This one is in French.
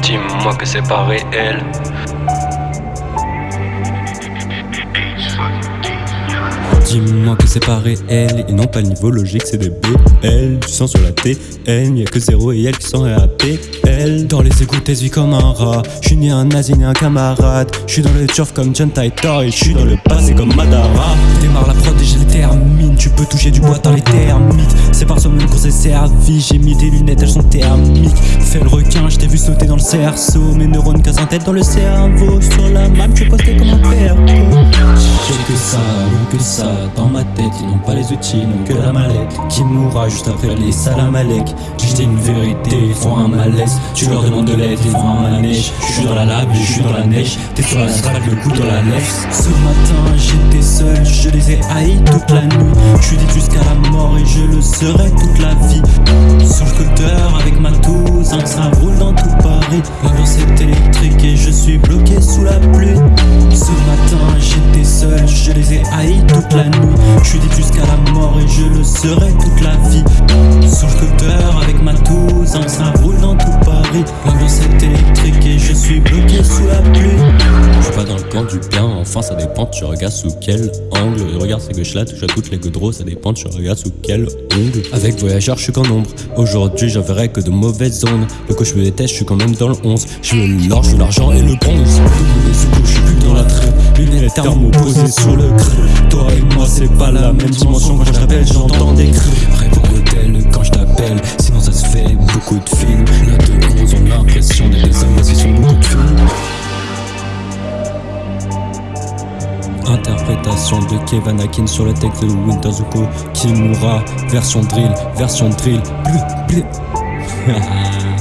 Dis-moi que c'est pas réel. Dis-moi que c'est pas réel et non pas le niveau logique, c'est des BL. Du sang sur la TN, y'a que zéro et elle qui sont RAPL. Dans les égouts, t'es vie comme un rat. J'suis ni un nazi ni un camarade. J'suis dans le turf comme John Titor et j'suis dans le passé comme Madara. Toucher du bois dans les termites. C'est par soi-même qu'on s'est servi. J'ai mis des lunettes, elles sont thermiques. Fais le requin, j't'ai vu sauter dans le cerceau. Mes neurones cassent en tête dans le cerveau. Sur la map, tu posté comme un père. J'ai que ça, que ça dans ma tête Ils n'ont pas les outils, n'ont que la mallette Qui mourra juste après les salamalek J'ai une vérité, ils font un malaise Tu leur demandes de l'aide, ils font un manège Je suis dans la lave, je suis dans la neige T'es sur la strade, le coup dans la lèvre Ce matin j'étais haïs toute la nuit. Je suis dit jusqu'à la mort et je le serai toute la vie. Sur le scooter avec ma touze, ça roule dans tout Paris. L'ambiance est électrique et je suis bloqué sous la pluie. Ce matin j'étais seul, je les ai haïs toute la nuit. Je suis dit jusqu'à la mort et je le serai toute la vie. Sur le scooter avec ma touze, ça roule dans tout Paris est électrique et je suis bloqué sous la pluie. Je suis pas dans le camp du bien, enfin ça dépend, tu regardes sous quel angle. Regarde ces gauches là, touche à toutes les goudreaux, ça dépend, tu regardes sous quel ongle Avec voyageur je suis qu'en ombre, aujourd'hui j'enverrai que de mauvaises zones Le coach me déteste, je suis quand même dans le 11 Je veux l'or, je l'argent et le bronze. Je suis plus dans la traite Lunettes thermoposées sur le creux. Toi et moi c'est pas la même dimension. Quand je t'appelle j'entends des cris. Réponds quand je t'appelle Sinon ça se fait beaucoup de films Interprétation de Kevin Akin sur le texte de Winter Zuko Kimura, version drill, version drill